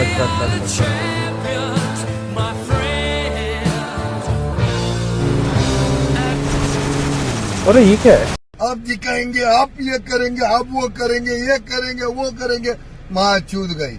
اچھا اچھا اچھا اچھا ارے، یہ کیا ہے؟ آپ جی دکھائیں گے، آپ یہ کریں گے، آپ وہ کریں گے، یہ کریں گے، وہ کریں گے، ماں چود گئی۔